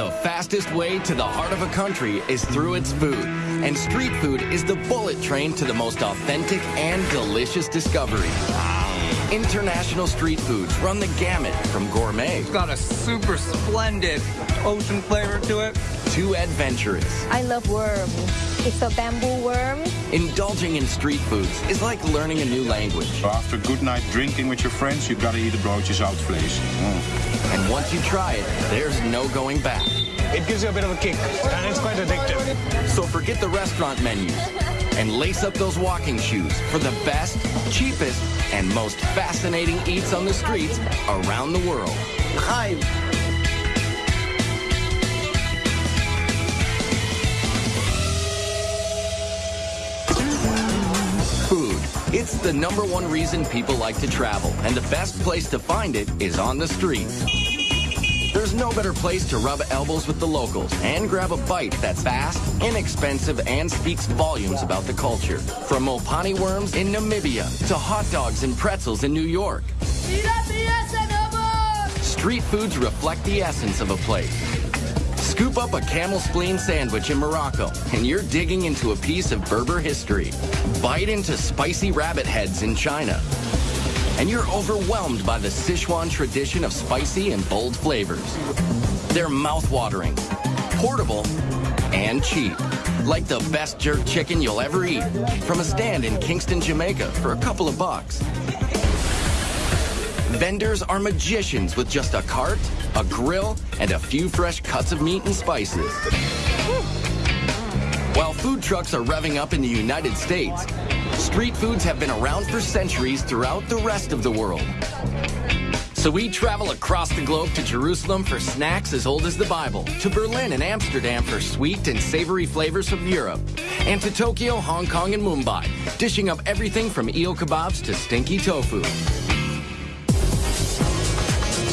The fastest way to the heart of a country is through its food. And street food is the bullet train to the most authentic and delicious discovery. International street foods run the gamut from gourmet. It's got a super splendid ocean flavor to it. To adventurous. I love worms. It's a bamboo worm. Indulging in street foods is like learning a new language. After a good night drinking with your friends, you've gotta eat a broodje zoutvlees. Mm. And once you try it, there's no going back. It gives you a bit of a kick, and it's quite addictive. So forget the restaurant menus and lace up those walking shoes for the best, cheapest, and most fascinating eats on the streets around the world. Hi. It's the number one reason people like to travel, and the best place to find it is on the streets. There's no better place to rub elbows with the locals and grab a bite that's fast, inexpensive, and speaks volumes about the culture. From Mopani worms in Namibia to hot dogs and pretzels in New York. Street foods reflect the essence of a place. Scoop up a camel spleen sandwich in Morocco, and you're digging into a piece of Berber history. Bite into spicy rabbit heads in China, and you're overwhelmed by the Sichuan tradition of spicy and bold flavors. They're mouth-watering, portable, and cheap. Like the best jerk chicken you'll ever eat from a stand in Kingston, Jamaica for a couple of bucks. Vendors are magicians with just a cart, a grill, and a few fresh cuts of meat and spices. While food trucks are revving up in the United States, street foods have been around for centuries throughout the rest of the world. So we travel across the globe to Jerusalem for snacks as old as the Bible, to Berlin and Amsterdam for sweet and savory flavors from Europe, and to Tokyo, Hong Kong, and Mumbai, dishing up everything from eel kebabs to stinky tofu.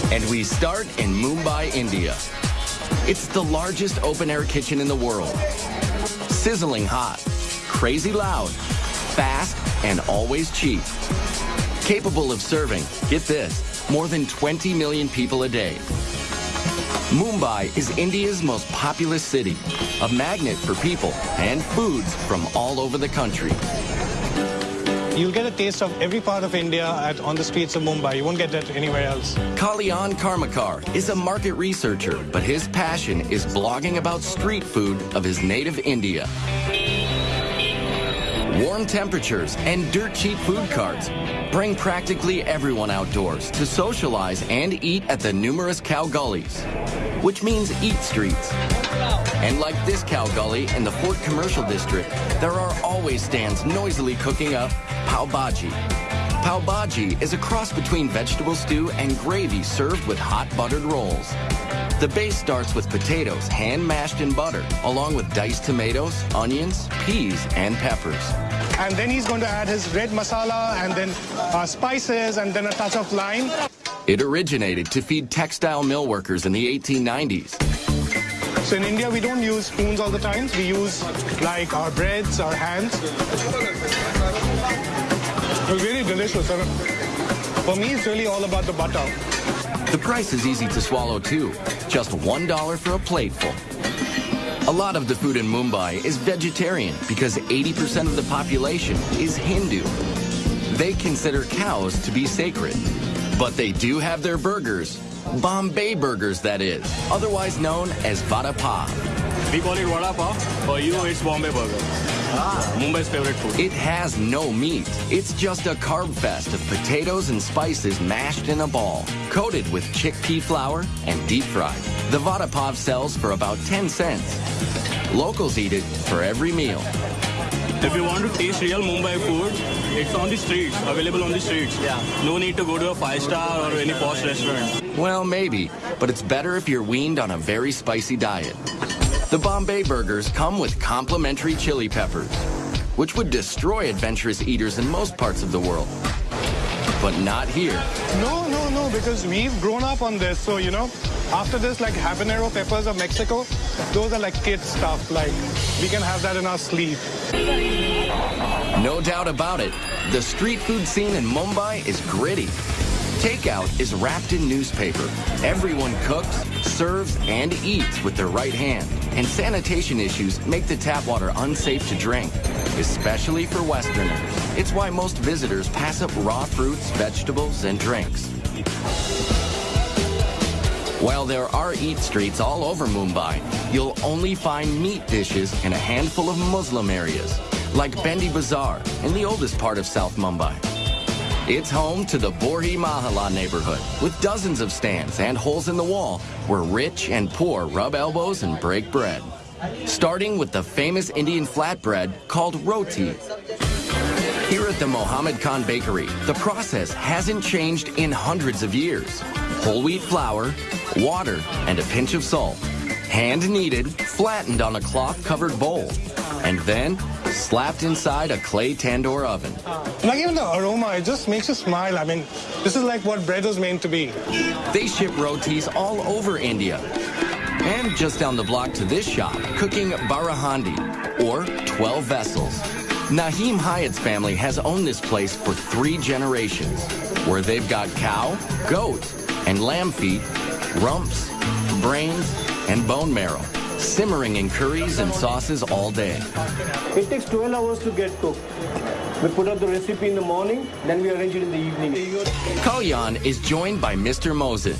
And we start in Mumbai, India. It's the largest open-air kitchen in the world. Sizzling hot, crazy loud, fast, and always cheap. Capable of serving, get this, more than 20 million people a day. Mumbai is India's most populous city, a magnet for people and foods from all over the country. You'll get a taste of every part of India at, on the streets of Mumbai. You won't get that anywhere else. Kalyan Karmakar is a market researcher, but his passion is blogging about street food of his native India. Warm temperatures and dirt cheap food carts bring practically everyone outdoors to socialize and eat at the numerous khau gallis, which means eat streets. And like this khau galli in the Fort Commercial District, there are always stands noisily cooking up pav bhaji. Bhaji is a cross between vegetable stew and gravy served with hot buttered rolls. The base starts with potatoes hand mashed in butter, along with diced tomatoes, onions, peas, and peppers. And then he's going to add his red masala and then uh, spices and then a touch of lime. It originated to feed textile mill workers in the 1890s. So in India, we don't use spoons all the time. We use like our breads, our hands. It's really delicious. For me, it's really all about the butter. The price is easy to swallow too. Just $1 for a plateful. A lot of the food in Mumbai is vegetarian because 80% of the population is Hindu. They consider cows to be sacred. But they do have their burgers. Bombay burgers, that is. Otherwise known as Vada Pav. We call it Vada Pav. For you, it's Bombay burger. Ah, Mumbai's favorite food. It has no meat. It's just a carb fest of potatoes and spices mashed in a ball, coated with chickpea flour and deep fried. The Vada Pav sells for about 10 cents. Locals eat it for every meal. If you want to taste real Mumbai food, it's on the streets, available on the streets. Yeah. No need to go to a five-star or any posh restaurant. Well, maybe, but it's better if you're weaned on a very spicy diet. The Bombay burgers come with complimentary chili peppers, which would destroy adventurous eaters in most parts of the world. But not here. No, no, no, because we've grown up on this. So, you know, after this, like habanero peppers of Mexico, those are like kid stuff. Like, we can have that in our sleeve. No doubt about it. The street food scene in Mumbai is gritty. Takeout is wrapped in newspaper. Everyone cooks, serves, and eats with their right hand. And sanitation issues make the tap water unsafe to drink, especially for Westerners. It's why most visitors pass up raw fruits, vegetables, and drinks. While there are eat streets all over Mumbai, you'll only find meat dishes in a handful of Muslim areas, like Bhendi Bazaar in the oldest part of South Mumbai. It's home to the Bohri Mohalla neighborhood, with dozens of stands and holes in the wall where rich and poor rub elbows and break bread. Starting with the famous Indian flatbread called roti. Here at the Mohammed Khan Bakery, the process hasn't changed in hundreds of years. Whole wheat flour, water, and a pinch of salt. Hand kneaded, flattened on a cloth covered bowl, and then slapped inside a clay tandoor oven. Like even the aroma, it just makes you smile. I mean, this is like what bread was meant to be. They ship rotis all over India. And just down the block to this shop, cooking barahandi, or 12 vessels. Naheem Hyatt's family has owned this place for three generations, where they've got cow, goat, and lamb feet, rumps, brains, and bone marrow, simmering in curries and sauces all day. It takes 12 hours to get cooked. We put up the recipe in the morning, then we arrange it in the evening. Kalyan is joined by Mr. Mosin.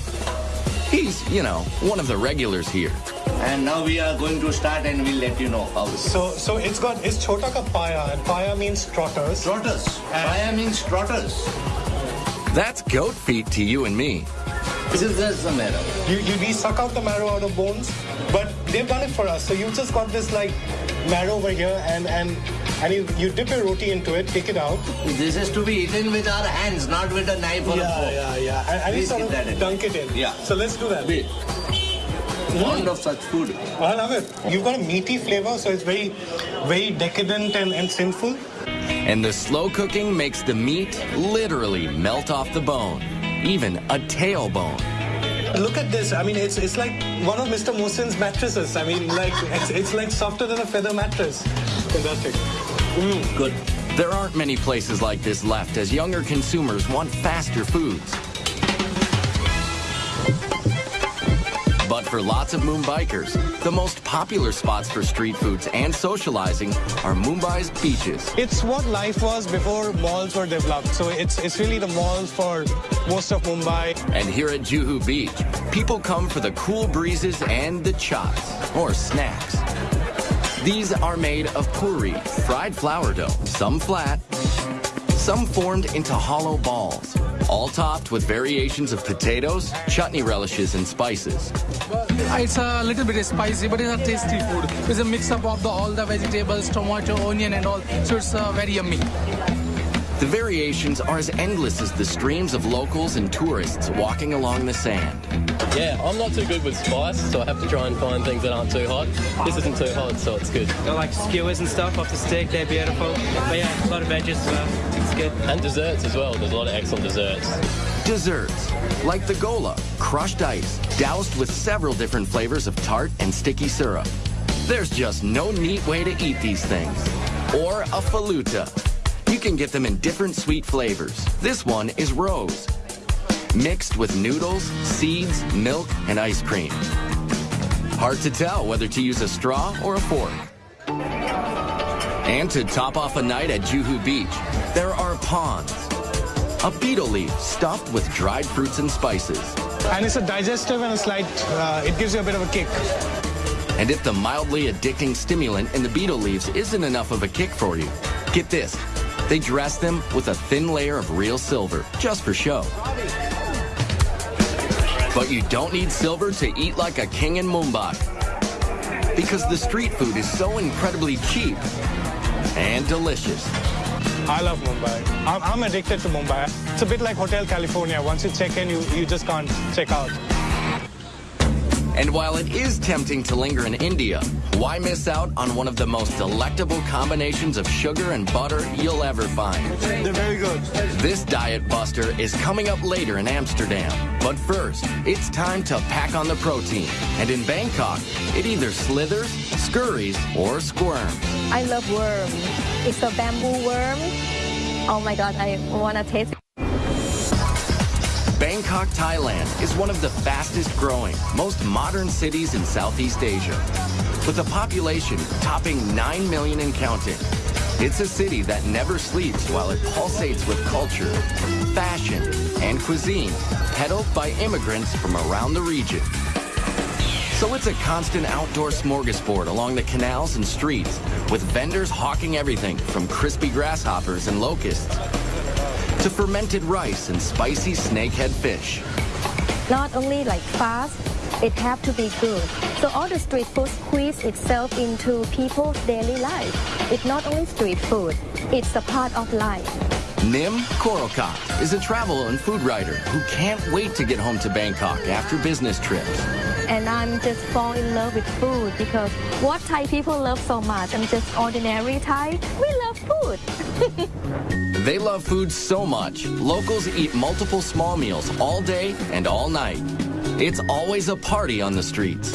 He's, you know, one of the regulars here. And now we are going to start and we'll let you know how. So, so it's got it's chota ka paya, and paya means trotters. Trotters. Paya means trotters. That's goat feet to you and me. This is just the marrow. You, you we suck out the marrow out of bones, but they've done it for us. So you've just got this like marrow over here, and and and you, you dip your roti into it, take it out. This is to be eaten with our hands, not with a knife or a Yeah, fork. yeah, yeah. And, and you sort keep that of in dunk it in. Yeah. So let's do that. Wait. Fond of such food. I love it. You've got a meaty flavor, so it's very, very decadent and, and sinful. And the slow cooking makes the meat literally melt off the bone, even a tailbone. Look at this. I mean, it's it's like one of Mr. Mosin's mattresses. I mean, like it's, it's like softer than a feather mattress. Fantastic. Good. There aren't many places like this left as younger consumers want faster foods. But for lots of Mumbaikars, the most popular spots for street foods and socializing are Mumbai's beaches. It's what life was before malls were developed. So it's it's really the malls for most of Mumbai. And here at Juhu Beach, people come for the cool breezes and the chaats, or snacks. These are made of puri, fried flour dough, some flat, some formed into hollow balls, all topped with variations of potatoes, chutney relishes, and spices. It's a little bit spicy, but it's a tasty food. It's a mix up of the, all the vegetables, tomato, onion, and all. So it's uh, very yummy. The variations are as endless as the streams of locals and tourists walking along the sand. Yeah, I'm not too good with spice, so I have to try and find things that aren't too hot. This isn't too hot, so it's good. Got like skewers and stuff off the stick. They're beautiful. But yeah, a lot of veggies as well. Good. And desserts as well. There's a lot of excellent desserts. Desserts, like the gola, crushed ice, doused with several different flavors of tart and sticky syrup. There's just no neat way to eat these things. Or a falooda. You can get them in different sweet flavors. This one is rose, mixed with noodles, seeds, milk, and ice cream. Hard to tell whether to use a straw or a fork. And to top off a night at Juhu Beach, there are paans. A betel leaf stuffed with dried fruits and spices. And it's a digestive and a slight, uh, it gives you a bit of a kick. And if the mildly addicting stimulant in the betel leaves isn't enough of a kick for you, get this. They dress them with a thin layer of real silver, just for show. But you don't need silver to eat like a king in Mumbai. Because the street food is so incredibly cheap and delicious. I love Mumbai. I'm, addicted to Mumbai. It's a bit like Hotel California. Once you check in, you, you just can't check out. And while it is tempting to linger in India, why miss out on one of the most delectable combinations of sugar and butter you'll ever find? They're very good. This diet buster is coming up later in Amsterdam. But first, it's time to pack on the protein. And in Bangkok, it either slithers, scurries, or squirms. I love worm. It's a bamboo worm. Oh my god, I wanna taste it. Bangkok, Thailand is one of the fastest growing, most modern cities in Southeast Asia. With a population topping 9 million and counting. It's a city that never sleeps while it pulsates with culture, fashion, and cuisine, peddled by immigrants from around the region. So it's a constant outdoor smorgasbord along the canals and streets, with vendors hawking everything from crispy grasshoppers and locusts to fermented rice and spicy snakehead fish. Not only like fast, it have to be good. So all the street food squeeze itself into people's daily life. It's not only street food, it's a part of life. Nim Korokat is a travel and food writer who can't wait to get home to Bangkok after business trips. And I'm just fall in love with food because what Thai people love so much, I'm just ordinary Thai. We love food. They love food so much, locals eat multiple small meals all day and all night. It's always a party on the streets.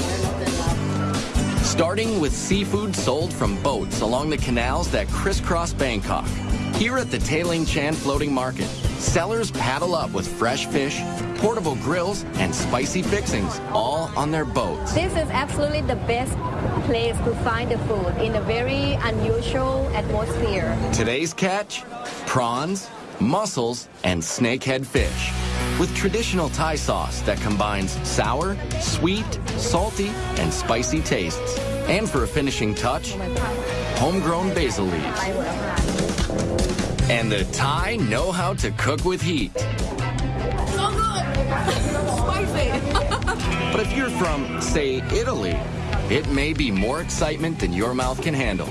Starting with seafood sold from boats along the canals that crisscross Bangkok. Here at the Taling Chan Floating Market, sellers paddle up with fresh fish, portable grills, and spicy fixings, all on their boats. This is absolutely the best place to find the food in a very unusual atmosphere. Today's catch? Prawns, mussels, and snakehead fish. With traditional Thai sauce that combines sour, sweet, salty, and spicy tastes. And for a finishing touch, homegrown basil leaves. And the Thai know how to cook with heat. So good! Spicy! But if you're from, say, Italy, it may be more excitement than your mouth can handle.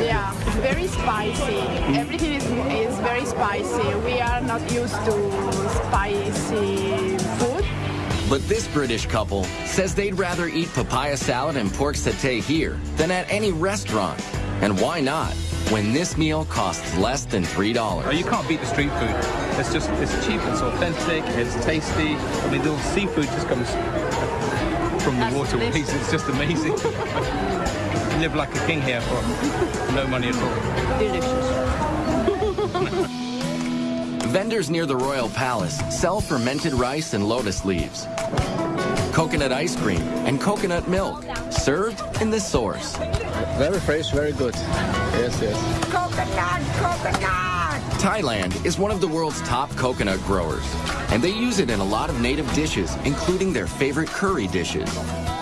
Yeah, very spicy. Everything is, is very spicy. We are not used to spicy food. But this British couple says they'd rather eat papaya salad and pork satay here than at any restaurant. And why not? When this meal costs less than $3. Oh, you can't beat the street food. It's just, it's cheap, it's authentic, it's tasty. I mean, the seafood just comes from the waterways. It's just amazing. you live like a king here for no money at all. Delicious. Vendors near the Royal Palace sell fermented rice and lotus leaves, coconut ice cream, and coconut milk, served in the source. Very fresh, very good. Yes, yes. Coconut, coconut! Thailand is one of the world's top coconut growers, and they use it in a lot of native dishes, including their favorite curry dishes.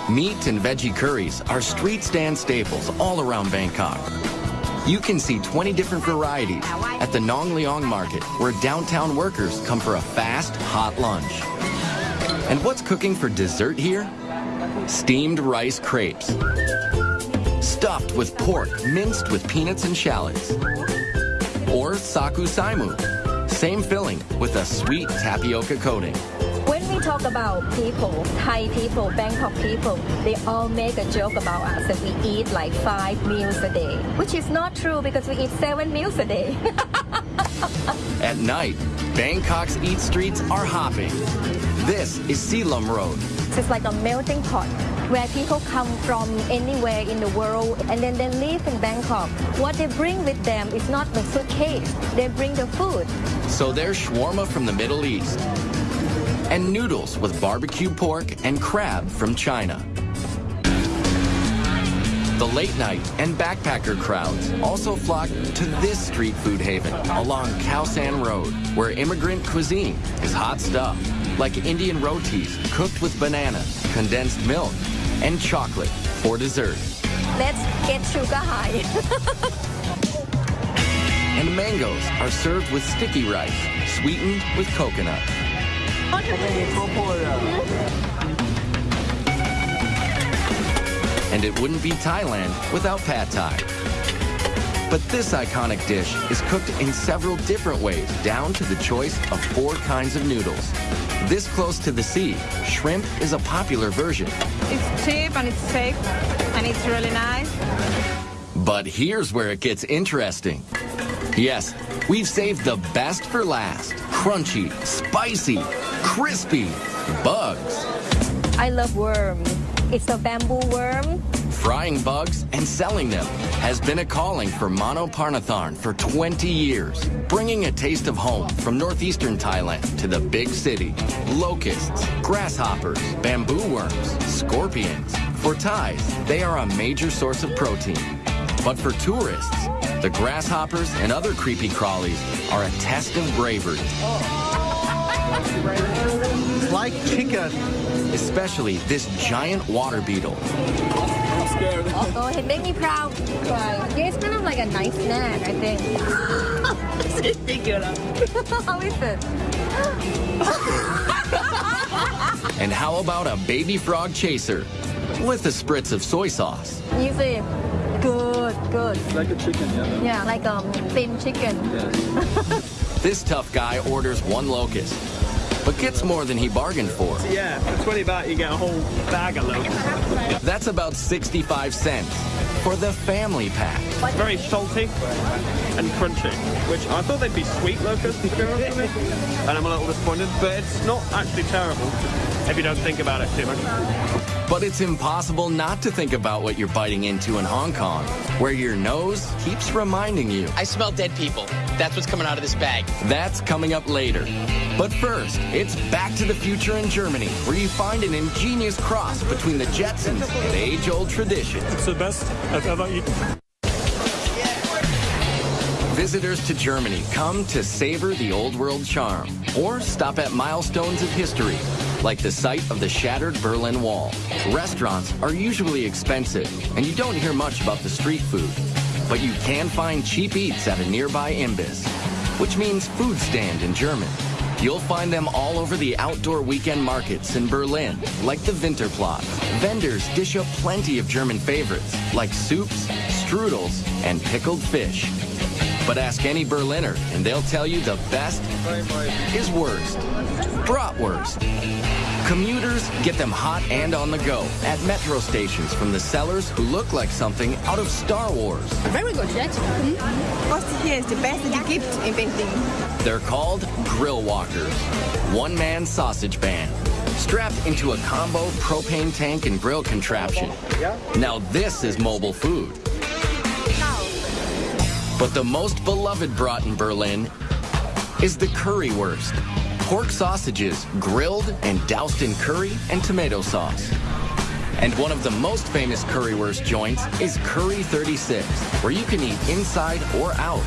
Meat and veggie curries are street stand staples all around Bangkok. You can see 20 different varieties at the Nang Loeng Market, where downtown workers come for a fast, hot lunch. And what's cooking for dessert here? Steamed rice crepes. Stuffed with pork, minced with peanuts and shallots. Or saku saimu. Same filling with a sweet tapioca coating. When we talk about people, Thai people, Bangkok people, they all make a joke about us that we eat like five meals a day, which is not true because we eat seven meals a day. At night, Bangkok's eat streets are hopping. This is Silom Road. It's like a melting pot where people come from anywhere in the world and then they live in Bangkok. What they bring with them is not the suitcase, they bring the food. So there's shawarma from the Middle East and noodles with barbecue pork and crab from China. The late night and backpacker crowds also flock to this street food haven along Khao San Road, where immigrant cuisine is hot stuff, like Indian rotis cooked with banana, condensed milk, and chocolate for dessert. Let's get sugar high. and mangoes are served with sticky rice, sweetened with coconut. And it wouldn't be Thailand without pad thai. But this iconic dish is cooked in several different ways, down to the choice of four kinds of noodles. This close to the sea, shrimp is a popular version. It's cheap and it's safe and it's really nice. But here's where it gets interesting. Yes, we've saved the best for last. Crunchy, spicy, crispy, bugs. I love worm. It's a bamboo worm. Frying bugs and selling them has been a calling for Mano Parnatharn for 20 years, bringing a taste of home from northeastern Thailand to the big city. Locusts, grasshoppers, bamboo worms, scorpions. For Thais, they are a major source of protein. But for tourists, the grasshoppers and other creepy crawlies are a test of bravery. It's like chicken. Especially this giant water beetle. I'm scared. Oh, it made me proud. Yeah, it's kind of like a nice snack, I think. How is it? And how about a baby frog chaser with a spritz of soy sauce? You see, good, good. Like a chicken, yeah. Yeah, like um, thin chicken. This tough guy orders one locust, but gets more than he bargained for. Yeah, for 20 baht you get a whole bag of locusts. That's about 65 cents for the family pack. Very salty and crunchy, which I thought they'd be sweet locusts, to be honest with you. And I'm a little disappointed, but it's not actually terrible if you don't think about it too much. But it's impossible not to think about what you're biting into in Hong Kong, where your nose keeps reminding you. I smell dead people. That's what's coming out of this bag. That's coming up later. But first, it's Back to the Future in Germany, where you find an ingenious cross between the Jetsons and age-old tradition. It's the best I've ever eaten. Visitors to Germany come to savor the old world charm or stop at milestones of history, like the site of the shattered Berlin Wall. Restaurants are usually expensive, and you don't hear much about the street food. But you can find cheap eats at a nearby Imbiss, which means food stand in German. You'll find them all over the outdoor weekend markets in Berlin, like the Winterplatz. Vendors dish up plenty of German favorites, like soups, strudels, and pickled fish. But ask any Berliner, and they'll tell you the best is wurst. Bratwurst. Commuters get them hot and on the go at metro stations from the sellers who look like something out of Star Wars. Very good, hmm? yes. What here is the best that you inventing. They're called grill walkers, one-man sausage band, strapped into a combo propane tank and grill contraption. Now this is mobile food. But the most beloved brat in Berlin is the currywurst. Pork sausages grilled and doused in curry and tomato sauce. And one of the most famous currywurst joints is Curry 36, where you can eat inside or out.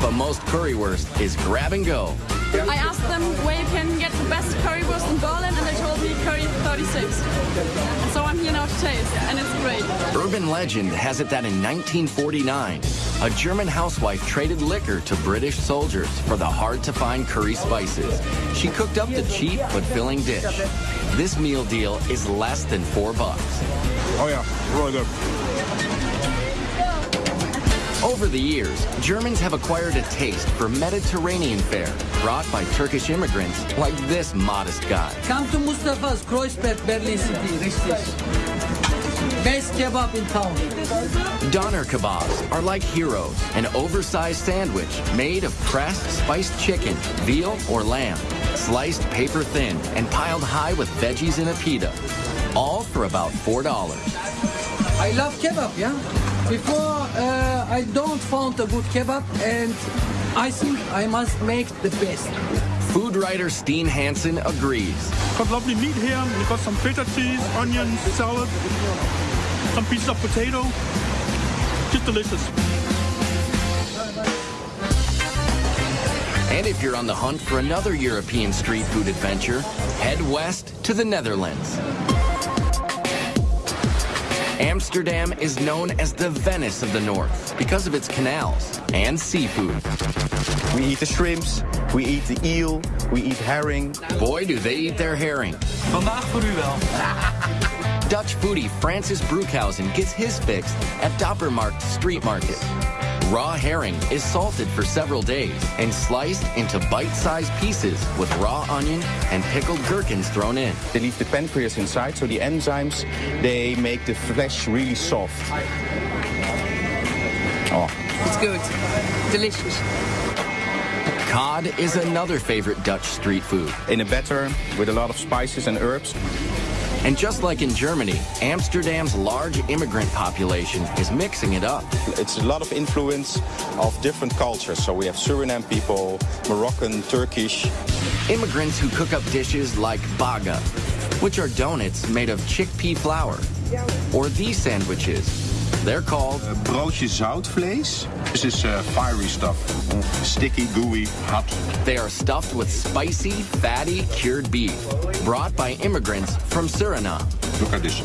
But most currywurst is grab and go. I asked them where you can get the best currywurst in Berlin, and they told me Curry 36. So I'm here now to taste, and it's great. Urban legend has it that in 1949, a German housewife traded liquor to British soldiers for the hard-to-find curry spices. She cooked up the cheap but filling dish. This meal deal is less than four bucks. Oh yeah, really good. Over the years, Germans have acquired a taste for Mediterranean fare brought by Turkish immigrants like this modest guy. Come to Mustafa's Kreuzberg, Berlin City, richtig. Best kebab in town. Doner kebabs are like heroes, an oversized sandwich made of pressed spiced chicken, veal, or lamb, sliced paper thin and piled high with veggies in a pita, all for about $4. I love kebab, yeah? Before, uh, I don't found a good kebab, and I think I must make the best. Food writer Steen Hansen agrees. Got lovely meat here. We got some feta cheese, onions, salad, some pieces of potato. Just delicious. And if you're on the hunt for another European street food adventure, head west to the Netherlands. Amsterdam is known as the Venice of the North because of its canals and seafood. We eat the shrimps, we eat the eel, we eat herring. Boy, do they eat their herring. Vandaag voor u wel. Dutch foodie Francis Broekhausen gets his fix at Dappermarkt Street Market. Raw herring is salted for several days and sliced into bite-sized pieces with raw onion and pickled gherkins thrown in. They leave the pancreas inside, so the enzymes, they make the flesh really soft. Oh. It's good. Delicious. Cod is another favorite Dutch street food. In a batter with a lot of spices and herbs. And just like in Germany, Amsterdam's large immigrant population is mixing it up. It's a lot of influence of different cultures. So we have Suriname people, Moroccan, Turkish. Immigrants who cook up dishes like bara, which are donuts made of chickpea flour. Or these sandwiches. They're called Uh, broodje zoutvlees. This is uh, fiery stuff. Sticky, gooey, hot. They are stuffed with spicy, fatty, cured beef, brought by immigrants from Suriname. Look at this.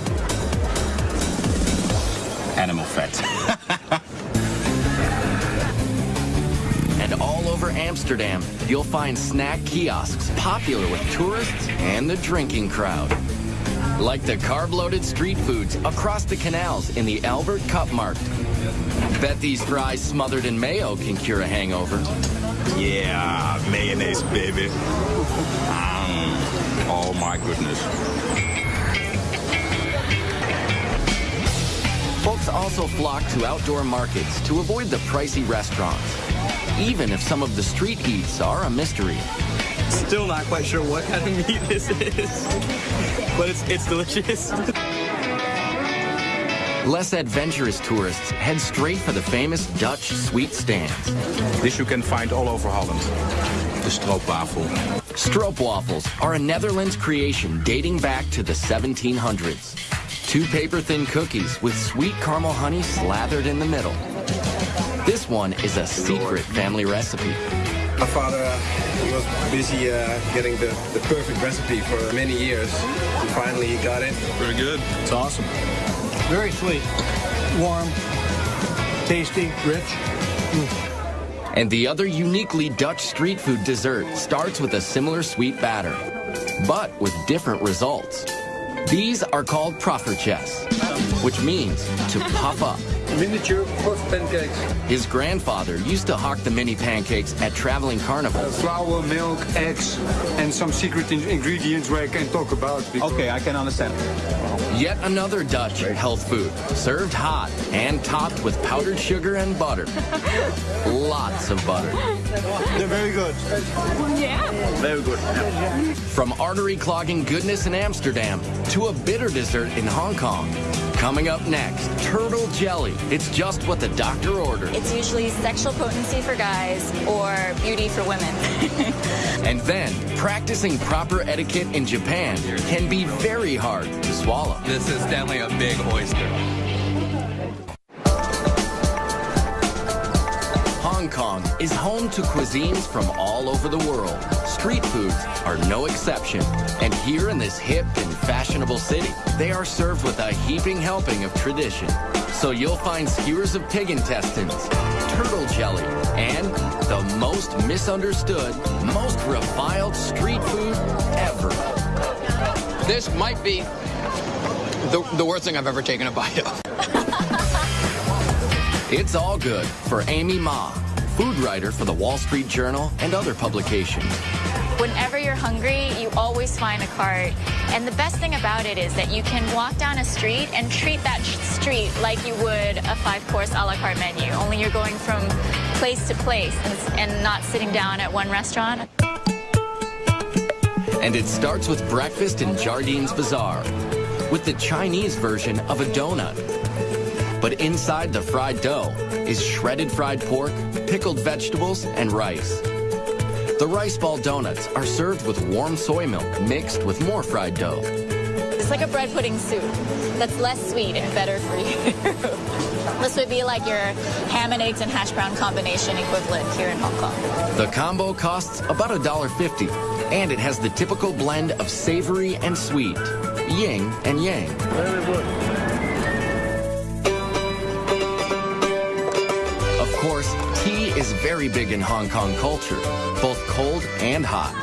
Animal fat. And all over Amsterdam, you'll find snack kiosks popular with tourists and the drinking crowd. Like the carb-loaded street foods across the canals in the Albert Cuyp Markt. Bet these fries smothered in mayo can cure a hangover. Yeah, mayonnaise, baby. Mm. Oh my goodness. Folks also flock to outdoor markets to avoid the pricey restaurants, even if some of the street eats are a mystery. Still not quite sure what kind of meat this is, but it's, it's delicious. Less adventurous tourists head straight for the famous Dutch sweet stands. This you can find all over Holland. The stroopwafel. Stroopwafels are a Netherlands creation dating back to the 1700s. Two paper-thin cookies with sweet caramel honey slathered in the middle. This one is a secret family recipe. My father uh, was busy uh, getting the, the perfect recipe for many years. And finally he got it. Very good. It's awesome. Very sweet, warm, tasty, rich. And the other uniquely Dutch street food dessert starts with a similar sweet batter, but with different results. These are called poffertjes, which means to puff up. Miniature puff pancakes. His grandfather used to hawk the mini pancakes at traveling carnivals. Uh, flour, milk, eggs, and some secret in- ingredients where I can talk about. Okay, I can understand. Yet another Dutch health food, served hot and topped with powdered sugar and butter. Lots of butter. They're very good. Yeah. Very good. From artery clogging goodness in Amsterdam to a bitter dessert in Hong Kong. Coming up next, turtle jelly. It's just what the doctor ordered. It's usually sexual potency for guys or beauty for women. And then, practicing proper etiquette in Japan can be very hard to swallow. This is definitely a big oyster. Hong Kong is home to cuisines from all over the world. Street foods are no exception. And here in this hip and fashionable city, they are served with a heaping helping of tradition. So you'll find skewers of pig intestines, turtle jelly, and the most misunderstood, most reviled street food ever. This might be the, the worst thing I've ever taken a bite of. It's all good for Amy Ma, food writer for the Wall Street Journal and other publications. Whenever you're hungry, you always find a cart. And the best thing about it is that you can walk down a street and treat that street like you would a five-course a la carte menu, only you're going from place to place and not sitting down at one restaurant. And it starts with breakfast in Jardines Bazaar, with the Chinese version of a donut. But inside the fried dough is shredded fried pork, pickled vegetables, and rice. The rice ball donuts are served with warm soy milk mixed with more fried dough. It's like a bread pudding soup that's less sweet and better for you. this would be like your ham and eggs and hash brown combination equivalent here in Hong Kong. The combo costs about $1.50, and it has the typical blend of savory and sweet, yin and yang. Very good. Course, tea is very big in Hong Kong culture, both cold and hot.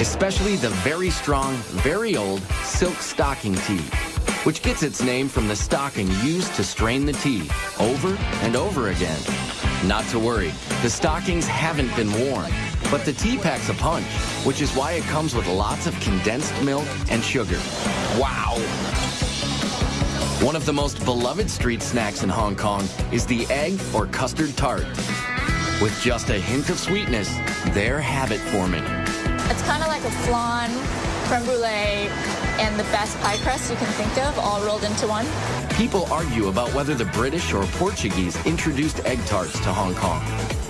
Especially the very strong, very old silk stocking tea, which gets its name from the stocking used to strain the tea over and over again. Not to worry, the stockings haven't been worn, but the tea packs a punch, which is why it comes with lots of condensed milk and sugar. Wow! One of the most beloved street snacks in Hong Kong is the egg or custard tart. With just a hint of sweetness, they're habit forming. It's kind of like a flan, creme brulee, and the best pie crust you can think of all rolled into one. People argue about whether the British or Portuguese introduced egg tarts to Hong Kong.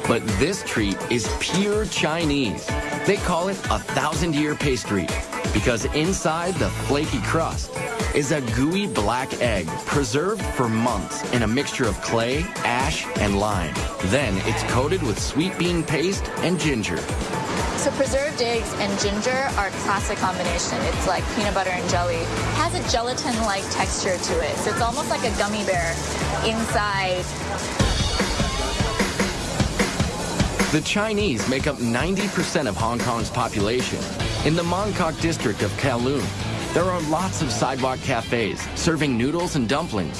But this treat is pure Chinese. They call it a thousand year pastry because inside the flaky crust is a gooey black egg preserved for months in a mixture of clay, ash, and lime. Then it's coated with sweet bean paste and ginger. So preserved eggs and ginger are a classic combination. It's like peanut butter and jelly. It has a gelatin-like texture to it. So it's almost like a gummy bear inside. The Chinese make up 90% of Hong Kong's population. In the Mong Kok district of Kowloon, there are lots of sidewalk cafes serving noodles and dumplings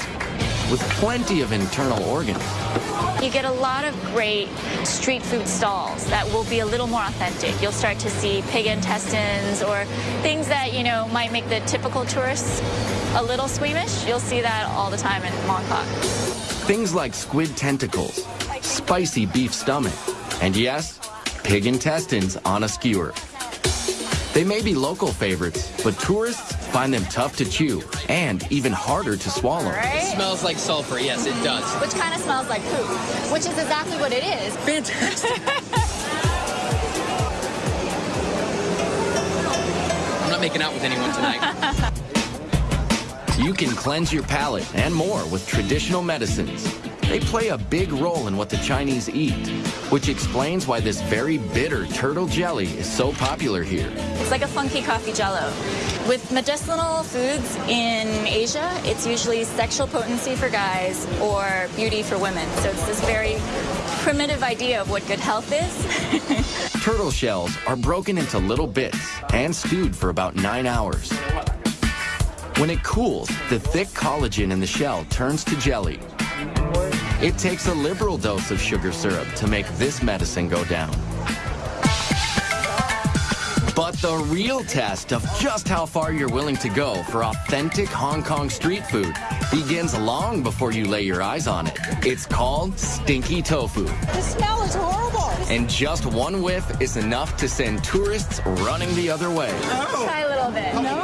with plenty of internal organs. You get a lot of great street food stalls that will be a little more authentic. You'll start to see pig intestines or things that, you know, might make the typical tourists a little squeamish. You'll see that all the time in Mong Kok. Things like squid tentacles, spicy beef stomach, and yes, pig intestines on a skewer. They may be local favorites, but tourists find them tough to chew and even harder to swallow. Right? It smells like sulfur. Yes, it does. Which kind of smells like poop, which is exactly what it is. Fantastic. I'm not making out with anyone tonight. You can cleanse your palate and more with traditional medicines. They play a big role in what the Chinese eat, which explains why this very bitter turtle jelly is so popular here. It's like a funky coffee jello. With medicinal foods in Asia, it's usually sexual potency for guys or beauty for women. So it's this very primitive idea of what good health is. Turtle shells are broken into little bits and stewed for about nine hours. When it cools, the thick collagen in the shell turns to jelly. It takes a liberal dose of sugar syrup to make this medicine go down. But the real test of just how far you're willing to go for authentic Hong Kong street food begins long before you lay your eyes on it. It's called stinky tofu. The smell is horrible. And just one whiff is enough to send tourists running the other way. Oh. Try a little bit. No.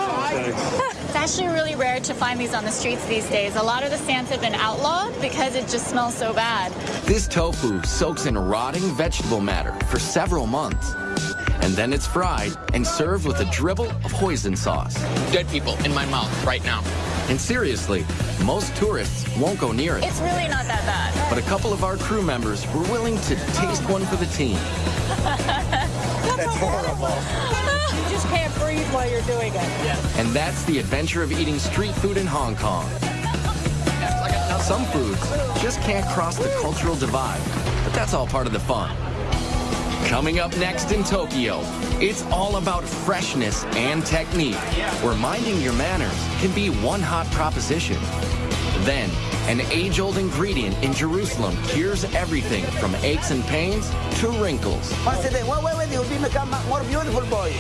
It's actually really rare to find these on the streets these days. A lot of the stands have been outlawed because it just smells so bad. This tofu soaks in rotting vegetable matter for several months. And then it's fried and served with a dribble of hoisin sauce. Dead people in my mouth right now. And seriously, most tourists won't go near it. It's really not that bad. But a couple of our crew members were willing to taste one for the team. That's horrible. you just can't breathe while you're doing it. And that's the adventure of eating street food in Hong Kong. Some foods just can't cross the cultural divide, but that's all part of the fun. Coming up next in Tokyo, it's all about freshness and technique, where minding your manners can be one hot proposition. Then, an age-old ingredient in Jerusalem cures everything from aches and pains to wrinkles. Once you'll become a more beautiful boy.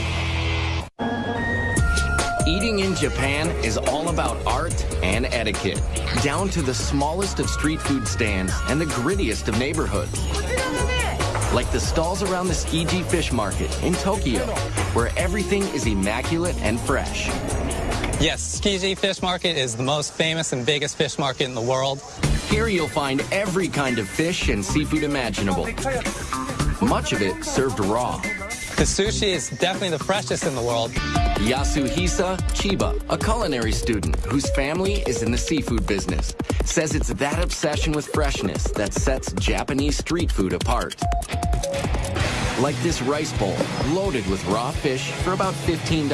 Eating in Japan is all about art and etiquette, down to the smallest of street food stands and the grittiest of neighborhoods. Like the stalls around the Tsukiji Fish Market in Tokyo, where everything is immaculate and fresh. Yes, Tsukiji Fish Market is the most famous and biggest fish market in the world. Here you'll find every kind of fish and seafood imaginable. Much of it served raw. The sushi is definitely the freshest in the world. Yasuhisa Chiba, a culinary student whose family is in the seafood business, says it's that obsession with freshness that sets Japanese street food apart. Like this rice bowl, loaded with raw fish for about $15,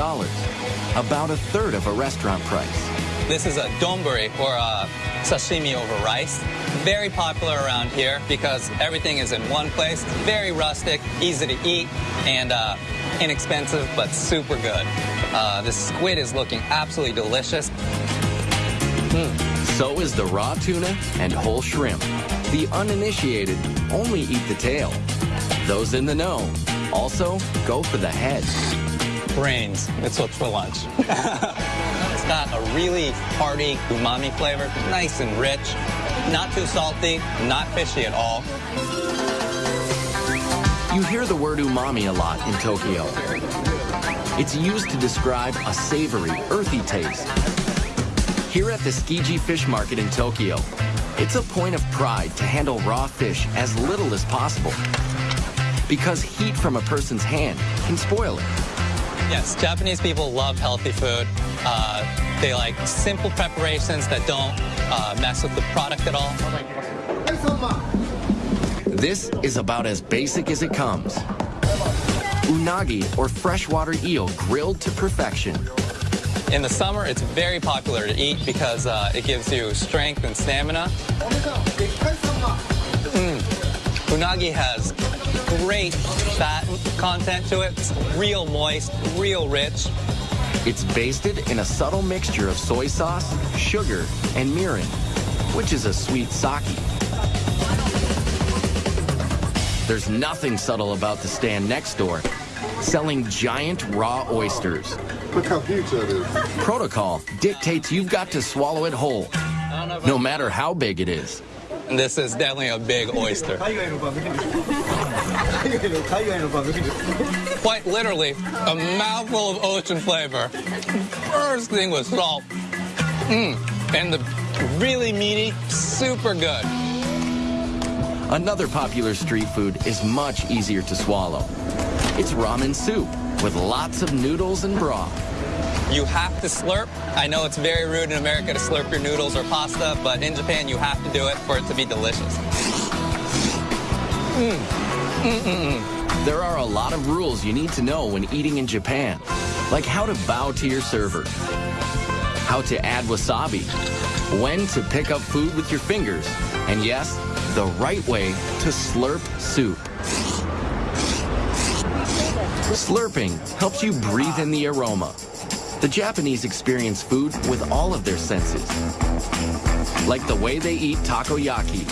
about a third of a restaurant price. This is a donburi, or a sashimi over rice. Very popular around here because everything is in one place. Very rustic, easy to eat, and uh, inexpensive, but super good. Uh, the squid is looking absolutely delicious. So is the raw tuna and whole shrimp. The uninitiated only eat the tail. Those in the know also go for the head. Brains, it's what's for lunch. got a really hearty umami flavor, nice and rich, not too salty, not fishy at all. You hear the word umami a lot in Tokyo. It's used to describe a savory, earthy taste. Here at the Tsukiji Fish Market in Tokyo, it's a point of pride to handle raw fish as little as possible. Because heat from a person's hand can spoil it. Yes, Japanese people love healthy food. Uh, they like simple preparations that don't uh, mess with the product at all. This is about as basic as it comes. Unagi, or freshwater eel grilled to perfection. In the summer, it's very popular to eat because uh, it gives you strength and stamina. Mm. Unagi has great fat content to it. It's real moist, real rich. It's basted in a subtle mixture of soy sauce, sugar, and mirin, which is a sweet sake. There's nothing subtle about the stand next door, selling giant raw oysters. Look how huge that is. Protocol dictates you've got to swallow it whole, no matter how big it is. This is definitely a big oyster. Quite literally, a mouthful of ocean flavor. First thing was salt. Mmm. And the really meaty, super good. Another popular street food is much easier to swallow. It's ramen soup with lots of noodles and broth. You have to slurp. I know it's very rude in America to slurp your noodles or pasta, but in Japan you have to do it for it to be delicious. Mm. There are a lot of rules you need to know when eating in Japan, like how to bow to your server, how to add wasabi, when to pick up food with your fingers, and yes, the right way to slurp soup. Slurping helps you breathe in the aroma. The Japanese experience food with all of their senses, like the way they eat takoyaki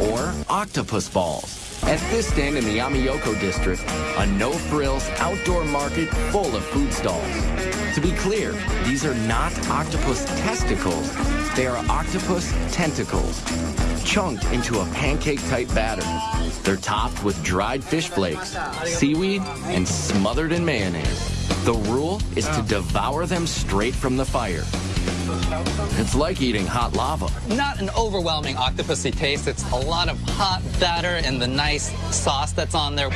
or octopus balls. At this stand in the Ameyoko district, a no-frills outdoor market full of food stalls. To be clear, these are not octopus testicles. They are octopus tentacles, chunked into a pancake-type batter. They're topped with dried fish flakes, seaweed, and smothered in mayonnaise. The rule is to devour them straight from the fire. It's like eating hot lava. Not an overwhelming octopusy taste. It's a lot of hot batter and the nice sauce that's on there.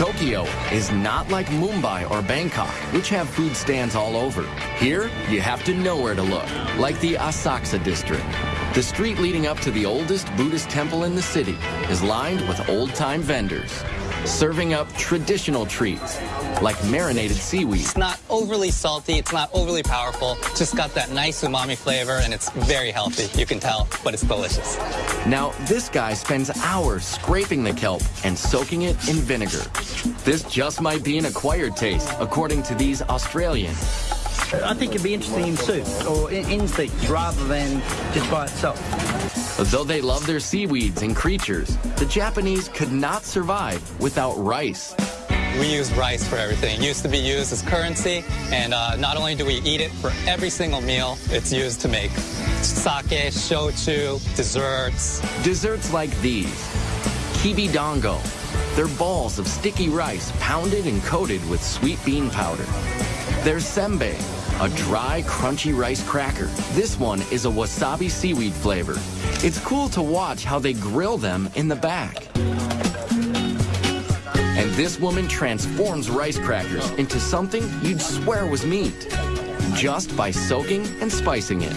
Tokyo is not like Mumbai or Bangkok, which have food stands all over. Here, you have to know where to look, like the Asakusa district. The street leading up to the oldest Buddhist temple in the city is lined with old-time vendors, serving up traditional treats, like marinated seaweed. It's not overly salty, it's not overly powerful, just got that nice umami flavor, and it's very healthy, you can tell, but it's delicious. Now, this guy spends hours scraping the kelp and soaking it in vinegar. This just might be an acquired taste, according to these Australians. I think it'd be interesting in soup or in, in steaks rather than just by itself. Though they love their seaweeds and creatures, the Japanese could not survive without rice. We use rice for everything. It used to be used as currency, and uh, not only do we eat it for every single meal, it's used to make sake, shochu, desserts. Desserts like these, kibi dango. They're balls of sticky rice pounded and coated with sweet bean powder. There's senbei, a dry, crunchy rice cracker. This one is a wasabi seaweed flavor. It's cool to watch how they grill them in the back. And this woman transforms rice crackers into something you'd swear was meat, just by soaking and spicing it.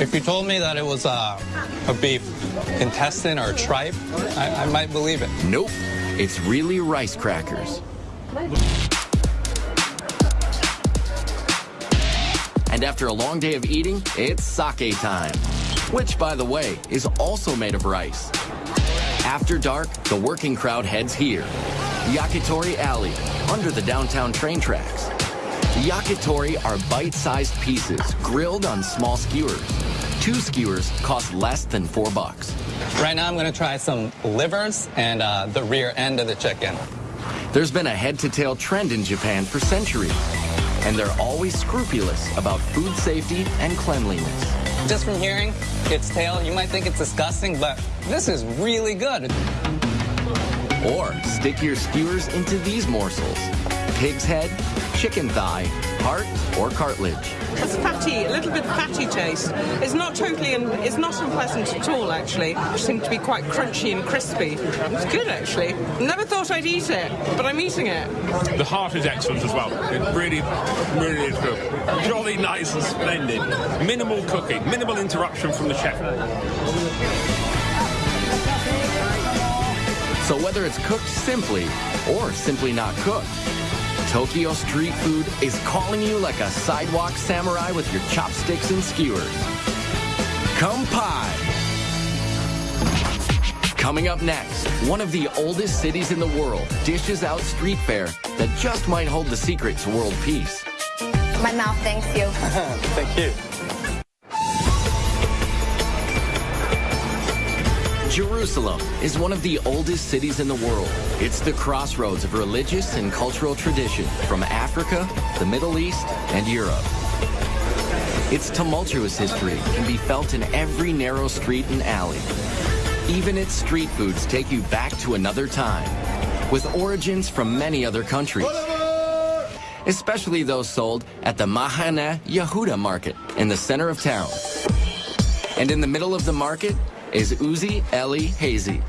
If you told me that it was uh, a beef intestine or tripe, I, I might believe it. Nope, it's really rice crackers. And after a long day of eating, it's sake time, which, by the way, is also made of rice. After dark, the working crowd heads here, Yakitori Alley, under the downtown train tracks. Yakitori are bite-sized pieces grilled on small skewers. Two skewers cost less than four bucks. Right now I'm going to try some livers and uh, the rear end of the chicken. There's been a head-to-tail trend in Japan for centuries, and they're always scrupulous about food safety and cleanliness. Just from hearing its tail, you might think it's disgusting, but this is really good. Or stick your skewers into these morsels. Pig's head, chicken thigh, heart, or cartilage. It's fatty, a little bit fatty taste. It's not totally, un- it's not unpleasant at all, actually. It seems to be quite crunchy and crispy. It's good, actually. Never thought I'd eat it, but I'm eating it. The heart is excellent as well. It really, really is good. Jolly nice and splendid. Minimal cooking, minimal interruption from the chef. So whether it's cooked simply or simply not cooked, Tokyo street food is calling you like a sidewalk samurai with your chopsticks and skewers. Kanpai! Coming up next, one of the oldest cities in the world dishes out street fare that just might hold the secret to world peace. My mouth thanks you. Thank you. Jerusalem is one of the oldest cities in the world. It's the crossroads of religious and cultural tradition from Africa, the Middle East, and Europe. Its tumultuous history can be felt in every narrow street and alley. Even its street foods take you back to another time, with origins from many other countries. Especially those sold at the Mahane Yehuda market in the center of town. And in the middle of the market is Uzi Eli Hazy.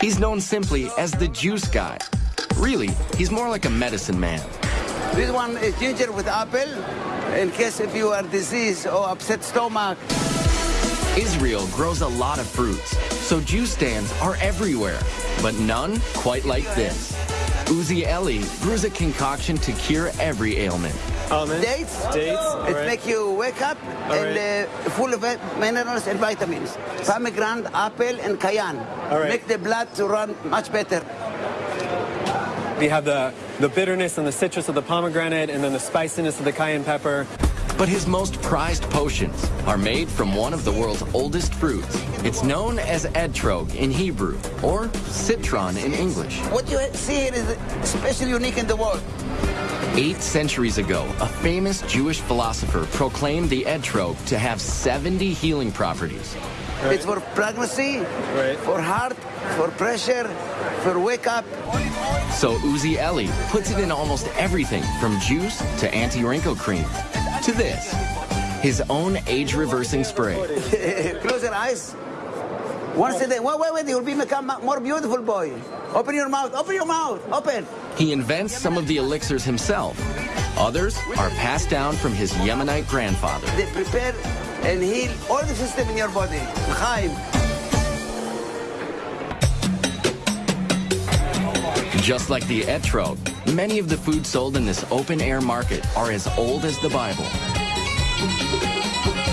He's known simply as the juice guy. Really, he's more like a medicine man. This one is ginger with apple, in case if you are diseased or upset stomach. Israel grows a lot of fruits, so juice stands are everywhere, but none quite like this. Uzi Eli brews a concoction to cure every ailment. Dates. Dates, It alright. make you wake up and uh, full of minerals and vitamins. Pomegranate, apple, and cayenne. Make the blood to run much better. We have the, the bitterness and the citrus of the pomegranate, and then the spiciness of the cayenne pepper. But his most prized potions are made from one of the world's oldest fruits. It's known as etrog in Hebrew, or citron in English. What you see here is especially unique in the world. Eight centuries ago, a famous Jewish philosopher proclaimed the etrog to have 70 healing properties. It's for pregnancy, for heart, for pressure, for wake up. So Uzi Eli puts it in almost everything from juice to anti-wrinkle cream to this, his own age-reversing spray. Close your eyes. Once a day. Wait, wait, wait. You'll be become more beautiful boy. Open your mouth. Open your mouth. Open. He invents some of the elixirs himself. Others are passed down from his Yemenite grandfather. They prepare and heal all the system in your body. Chaim. Just like the etrog, many of the foods sold in this open-air market are as old as the Bible.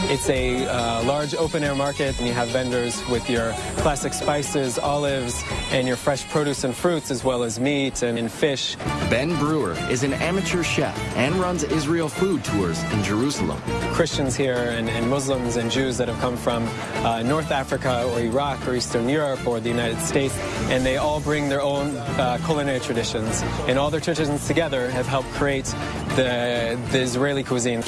It's a uh, large open air market, and you have vendors with your classic spices, olives, and your fresh produce and fruits, as well as meat and, and fish. Ben Brewer is an amateur chef and runs Israel food tours in Jerusalem. Christians here and, and Muslims and Jews that have come from uh, North Africa or Iraq or Eastern Europe or the United States, and they all bring their own uh, culinary traditions. And all their traditions together have helped create the, the Israeli cuisine.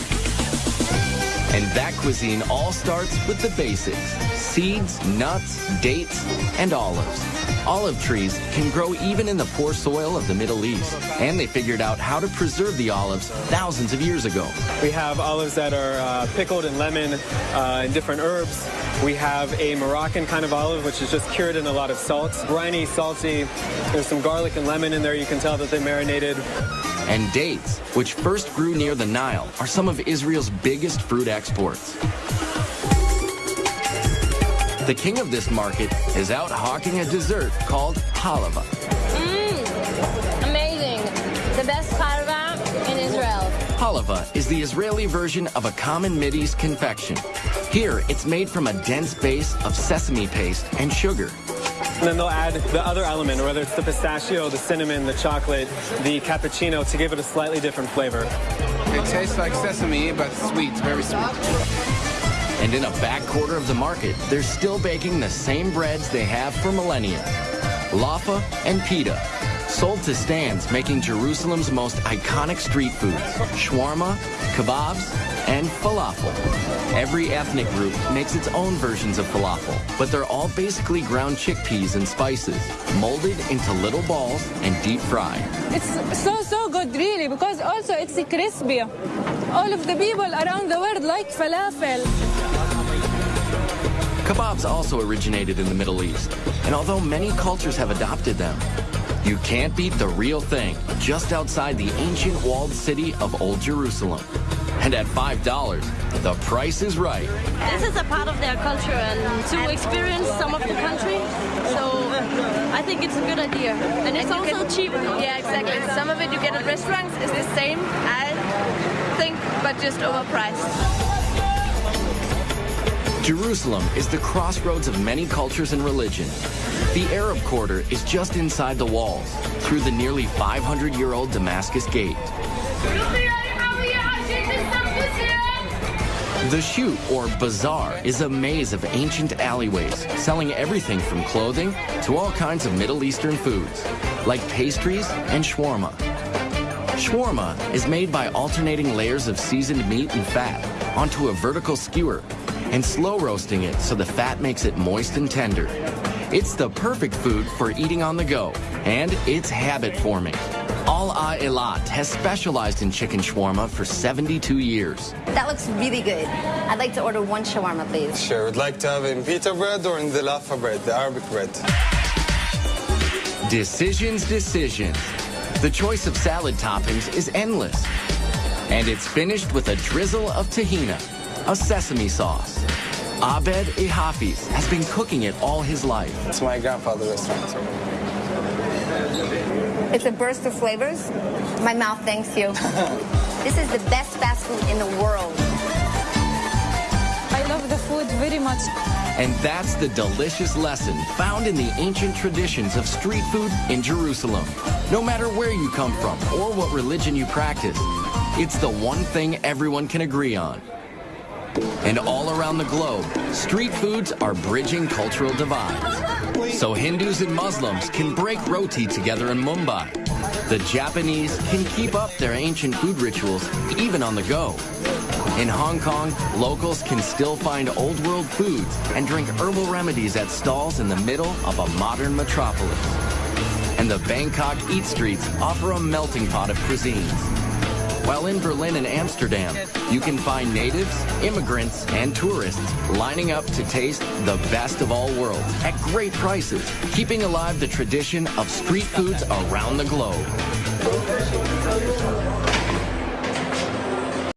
And that cuisine all starts with the basics. Seeds, nuts, dates, and olives. Olive trees can grow even in the poor soil of the Middle East. And they figured out how to preserve the olives thousands of years ago. We have olives that are uh, pickled in lemon uh, and different herbs. We have a Moroccan kind of olive, which is just cured in a lot of salt. Briny, salty. There's some garlic and lemon in there. You can tell that they marinated. And dates, which first grew near the Nile, are some of Israel's biggest fruit exports. The king of this market is out hawking a dessert called halava. Mmm, amazing. The best halva in Israel. Halava is the Israeli version of a common Mideast confection. Here, it's made from a dense base of sesame paste and sugar. And then they'll add the other element, whether it's the pistachio, the cinnamon, the chocolate, the cappuccino, to give it a slightly different flavor. It tastes like sesame, but sweet, very sweet. And in a back quarter of the market, they're still baking the same breads they have for millennia. Laffa and pita, sold to stands making Jerusalem's most iconic street foods, shawarma, kebabs, and falafel. Every ethnic group makes its own versions of falafel, but they're all basically ground chickpeas and spices, molded into little balls and deep fried. It's so, so good, really, because also it's crispy. All of the people around the world like falafel. Kebabs also originated in the Middle East, and although many cultures have adopted them, you can't beat the real thing just outside the ancient walled city of Old Jerusalem. And at $5, the price is right. This is a part of their culture and to experience some of the country. So I think it's a good idea. And it's also cheap. Yeah, exactly. Some of it you get at restaurants is the same, I think, but just overpriced. Jerusalem is the crossroads of many cultures and religion. The Arab Quarter is just inside the walls, through the nearly 500-year-old Damascus Gate. The Shuk, or Bazaar, is a maze of ancient alleyways, selling everything from clothing to all kinds of Middle Eastern foods, like pastries and shawarma. Shawarma is made by alternating layers of seasoned meat and fat onto a vertical skewer and slow roasting it so the fat makes it moist and tender. It's the perfect food for eating on the go, and it's habit forming. Al Eilat has specialized in chicken shawarma for 72 years. That looks really good. I'd like to order one shawarma, please. Sure. Would like to have it in pita bread or in the laffa bread, the Arabic bread? Decisions, decisions. The choice of salad toppings is endless. And it's finished with a drizzle of tahina, a sesame sauce. Abed Ehafiz has been cooking it all his life. It's my grandfather's restaurant. It's a burst of flavors. My mouth thanks you. this is the best fast food in the world. I love the food very much. And that's the delicious lesson found in the ancient traditions of street food in Jerusalem. No matter where you come from or what religion you practice, it's the one thing everyone can agree on. And all around the globe, street foods are bridging cultural divides. So Hindus and Muslims can break roti together in Mumbai. The Japanese can keep up their ancient food rituals even on the go. In Hong Kong, locals can still find old world foods and drink herbal remedies at stalls in the middle of a modern metropolis. And the Bangkok Eat Streets offer a melting pot of cuisines. While in Berlin and Amsterdam, you can find natives, immigrants, and tourists lining up to taste the best of all worlds at great prices, keeping alive the tradition of street foods around the globe.